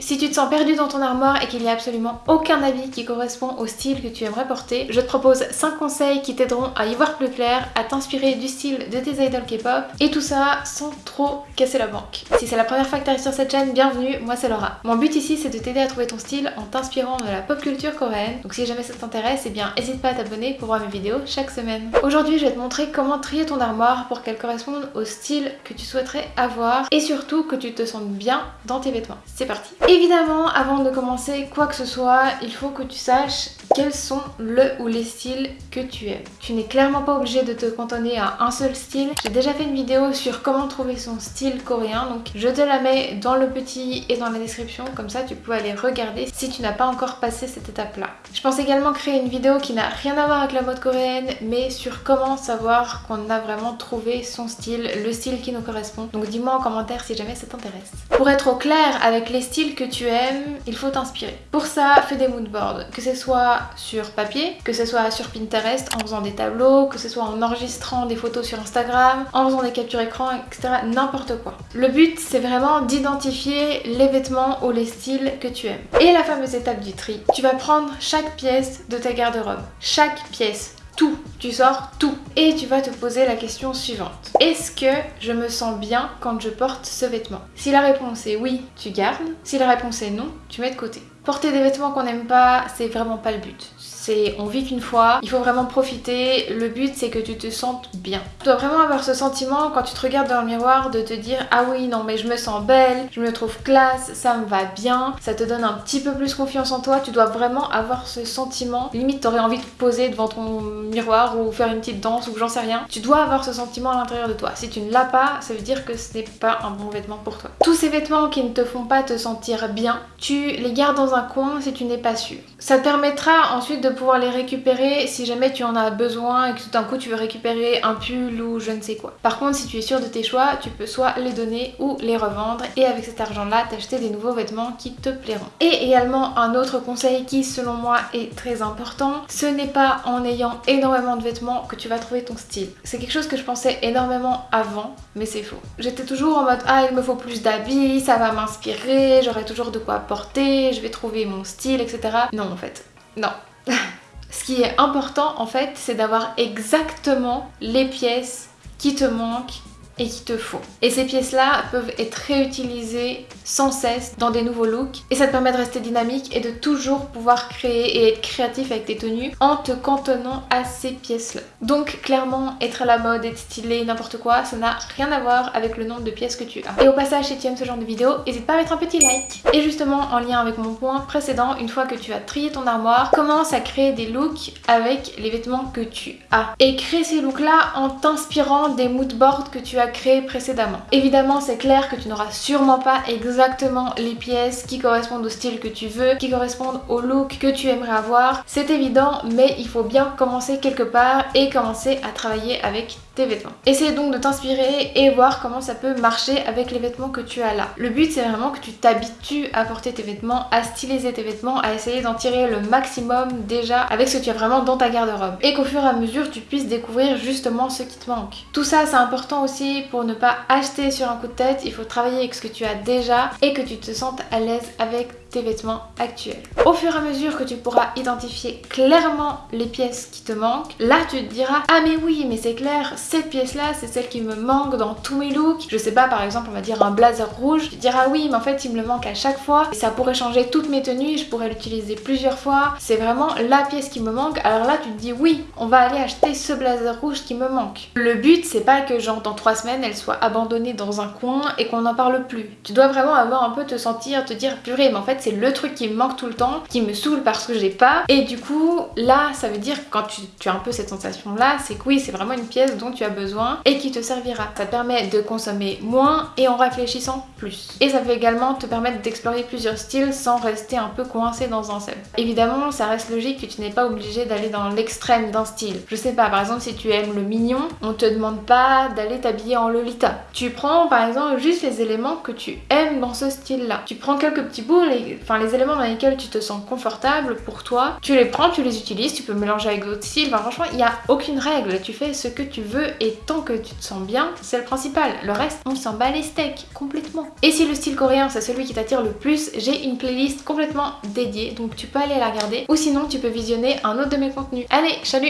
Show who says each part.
Speaker 1: Si tu te sens perdu dans ton armoire et qu'il n'y a absolument aucun habit qui correspond au style que tu aimerais porter, je te propose 5 conseils qui t'aideront à y voir plus clair, à t'inspirer du style de tes idoles K-pop et tout ça sans trop casser la banque. Si c'est la première fois que tu arrives sur cette chaîne, bienvenue, moi c'est Laura. Mon but ici c'est de t'aider à trouver ton style en t'inspirant de la pop culture coréenne. Donc si jamais ça t'intéresse, eh bien n'hésite pas à t'abonner pour voir mes vidéos chaque semaine. Aujourd'hui je vais te montrer comment trier ton armoire pour qu'elle corresponde au style que tu souhaiterais avoir et surtout que tu te sentes bien dans tes vêtements. Parti Évidemment, avant de commencer quoi que ce soit, il faut que tu saches quels sont le ou les styles que tu aimes. Tu n'es clairement pas obligé de te cantonner à un seul style. J'ai déjà fait une vidéo sur comment trouver son style coréen, donc je te la mets dans le petit et dans la description, comme ça tu peux aller regarder si tu n'as pas encore passé cette étape-là. Je pense également créer une vidéo qui n'a rien à voir avec la mode coréenne, mais sur comment savoir qu'on a vraiment trouvé son style, le style qui nous correspond. Donc dis-moi en commentaire si jamais ça t'intéresse. Pour être au clair avec les styles que tu aimes, il faut t'inspirer. Pour ça, fais des moodboards, que ce soit sur papier, que ce soit sur Pinterest en faisant des tableaux, que ce soit en enregistrant des photos sur Instagram, en faisant des captures écran, etc. N'importe quoi. Le but, c'est vraiment d'identifier les vêtements ou les styles que tu aimes. Et la fameuse étape du tri. Tu vas prendre chaque pièce de ta garde-robe. Chaque pièce tu sors tout. Et tu vas te poser la question suivante. Est-ce que je me sens bien quand je porte ce vêtement? Si la réponse est oui, tu gardes. Si la réponse est non, tu mets de côté. Porter des vêtements qu'on n'aime pas, c'est vraiment pas le but on vit qu'une fois, il faut vraiment profiter, le but c'est que tu te sentes bien. Tu dois vraiment avoir ce sentiment quand tu te regardes dans le miroir de te dire ah oui non mais je me sens belle, je me trouve classe, ça me va bien, ça te donne un petit peu plus confiance en toi, tu dois vraiment avoir ce sentiment, limite t'aurais envie de te poser devant ton miroir ou faire une petite danse ou j'en sais rien, tu dois avoir ce sentiment à l'intérieur de toi. Si tu ne l'as pas, ça veut dire que ce n'est pas un bon vêtement pour toi. Tous ces vêtements qui ne te font pas te sentir bien, tu les gardes dans un coin si tu n'es pas sûr. Ça te permettra ensuite de pouvoir les récupérer si jamais tu en as besoin et que tout d'un coup tu veux récupérer un pull ou je ne sais quoi. Par contre si tu es sûr de tes choix, tu peux soit les donner ou les revendre et avec cet argent là t'acheter des nouveaux vêtements qui te plairont. Et également un autre conseil qui selon moi est très important, ce n'est pas en ayant énormément de vêtements que tu vas trouver ton style. C'est quelque chose que je pensais énormément avant mais c'est faux. J'étais toujours en mode ah il me faut plus d'habits, ça va m'inspirer, j'aurai toujours de quoi porter, je vais trouver mon style etc. Non en fait, non. Ce qui est important en fait, c'est d'avoir exactement les pièces qui te manquent et qu'il te faut. Et ces pièces-là peuvent être réutilisées sans cesse dans des nouveaux looks et ça te permet de rester dynamique et de toujours pouvoir créer et être créatif avec tes tenues en te cantonnant à ces pièces-là. Donc clairement, être à la mode, être stylé, n'importe quoi, ça n'a rien à voir avec le nombre de pièces que tu as. Et au passage, si tu aimes ce genre de vidéo, n'hésite pas à mettre un petit like. Et justement, en lien avec mon point précédent, une fois que tu as trié ton armoire, commence à créer des looks avec les vêtements que tu as. Et crée ces looks-là en t'inspirant des moodboards que tu as créé précédemment. Évidemment, c'est clair que tu n'auras sûrement pas exactement les pièces qui correspondent au style que tu veux, qui correspondent au look que tu aimerais avoir. C'est évident, mais il faut bien commencer quelque part et commencer à travailler avec tes vêtements. Essaye donc de t'inspirer et voir comment ça peut marcher avec les vêtements que tu as là. Le but c'est vraiment que tu t'habitues à porter tes vêtements, à styliser tes vêtements, à essayer d'en tirer le maximum déjà avec ce que tu as vraiment dans ta garde-robe. Et qu'au fur et à mesure tu puisses découvrir justement ce qui te manque. Tout ça c'est important aussi pour ne pas acheter sur un coup de tête, il faut travailler avec ce que tu as déjà et que tu te sentes à l'aise avec tes vêtements actuels. Au fur et à mesure que tu pourras identifier clairement les pièces qui te manquent, là tu te diras ah mais oui mais c'est clair cette pièce là c'est celle qui me manque dans tous mes looks. Je sais pas par exemple on va dire un blazer rouge, tu diras oui mais en fait il me le manque à chaque fois ça pourrait changer toutes mes tenues, je pourrais l'utiliser plusieurs fois. C'est vraiment la pièce qui me manque alors là tu te dis oui on va aller acheter ce blazer rouge qui me manque. Le but c'est pas que genre dans trois semaines elle soit abandonnée dans un coin et qu'on n'en parle plus. Tu dois vraiment avoir un peu te sentir, te dire purée mais en fait c'est le truc qui me manque tout le temps, qui me saoule parce que j'ai pas. Et du coup, là, ça veut dire quand tu, as un peu cette sensation là, c'est que oui, c'est vraiment une pièce dont tu as besoin et qui te servira. Ça te permet de consommer moins et en réfléchissant plus. Et ça peut également te permettre d'explorer plusieurs styles sans rester un peu coincé dans un seul. Évidemment, ça reste logique que tu n'es pas obligé d'aller dans l'extrême d'un style. Je sais pas, par exemple, si tu aimes le mignon, on te demande pas d'aller t'habiller en Lolita. Tu prends par exemple juste les éléments que tu aimes dans ce style là. Tu prends quelques petits bouts, les, enfin les éléments dans lesquels tu te sens confortable pour toi, tu les prends, tu les utilises, tu peux mélanger avec d'autres styles, enfin franchement il n'y a aucune règle, tu fais ce que tu veux et tant que tu te sens bien, c'est le principal. Le reste, on s'en bat les steaks complètement. Et si le style coréen c'est celui qui t'attire le plus, j'ai une playlist complètement dédiée donc tu peux aller la regarder ou sinon tu peux visionner un autre de mes contenus. Allez, salut